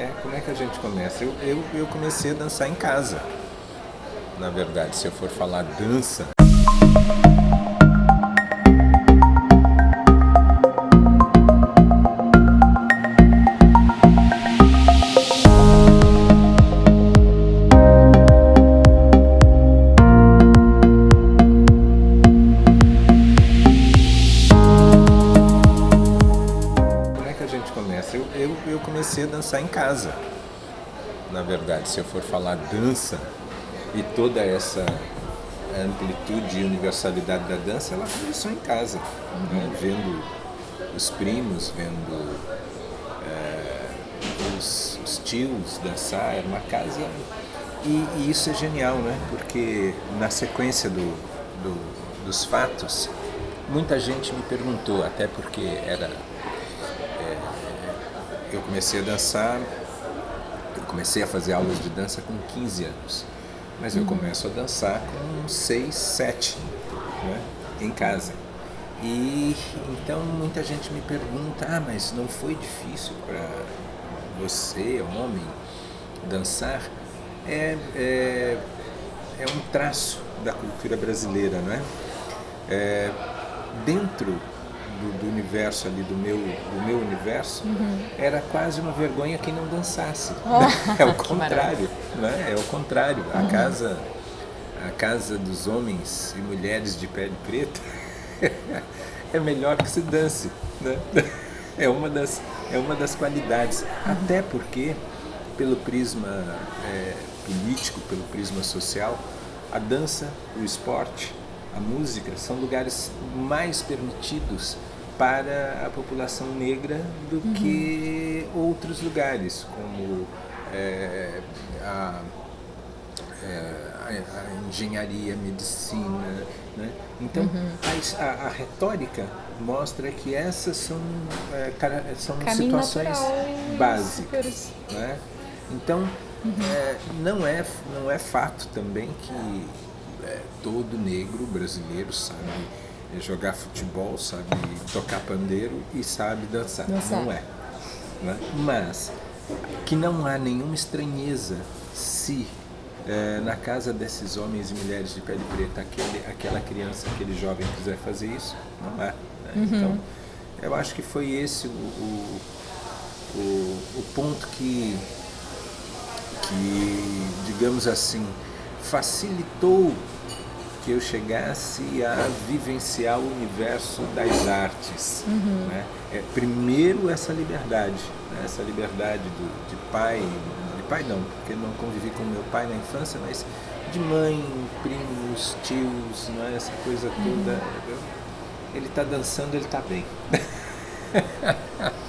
É, como é que a gente começa? Eu, eu, eu comecei a dançar em casa. Na verdade, se eu for falar dança. Começa? Eu, eu, eu comecei a dançar em casa. Na verdade, se eu for falar dança e toda essa amplitude e universalidade da dança, ela começou em casa, né? vendo os primos, vendo eh, os, os tios dançar, era uma casa e, e isso é genial, né? Porque na sequência do, do- dos fatos, muita gente me perguntou, até porque era é, eu comecei a dançar, eu comecei a fazer aulas de dança com 15 anos, mas eu começo a dançar com 6, 7, né? em casa. E então muita gente me pergunta, ah, mas não foi difícil para você, homem, dançar? É, é, é um traço da cultura brasileira, não é? É, dentro do, do universo ali, do meu, do meu universo, era quase uma vergonha quem não dançasse. é o contrário, né? É o contrário. A casa, a casa dos homens e mulheres de pele preta é melhor que se dance, né? É uma das, é uma das qualidades. Até porque, pelo prisma é, político, pelo prisma social, a dança, o esporte, a música são lugares mais permitidos para a população negra do que outros lugares, como é, a, é, a, engenharia, a medicina. Né? Então, a es- a, a retórica mostra que essas são, é, são Caminho situações básicas. Né? Então, é, não, é, não é fato também que é, todo negro brasileiro sabe jogar futebol, sabe tocar pandeiro e sabe dançar. Dançar. Não é. né? Mas que não há nenhuma estranheza se é, na casa desses homens e mulheres de pele preta aquele, aquela criança, aquele jovem quiser fazer isso, não há. né? Então, eu acho que foi esse o, o, o, o ponto que, que, digamos assim, facilitou que eu chegasse a vivenciar o universo das artes. né? É, primeiro essa liberdade, né? essa liberdade do, de pai, de pai não, porque não convivi com meu pai na infância, mas de mãe, primos, tios, né? essa coisa toda. Ele está dançando, ele está bem.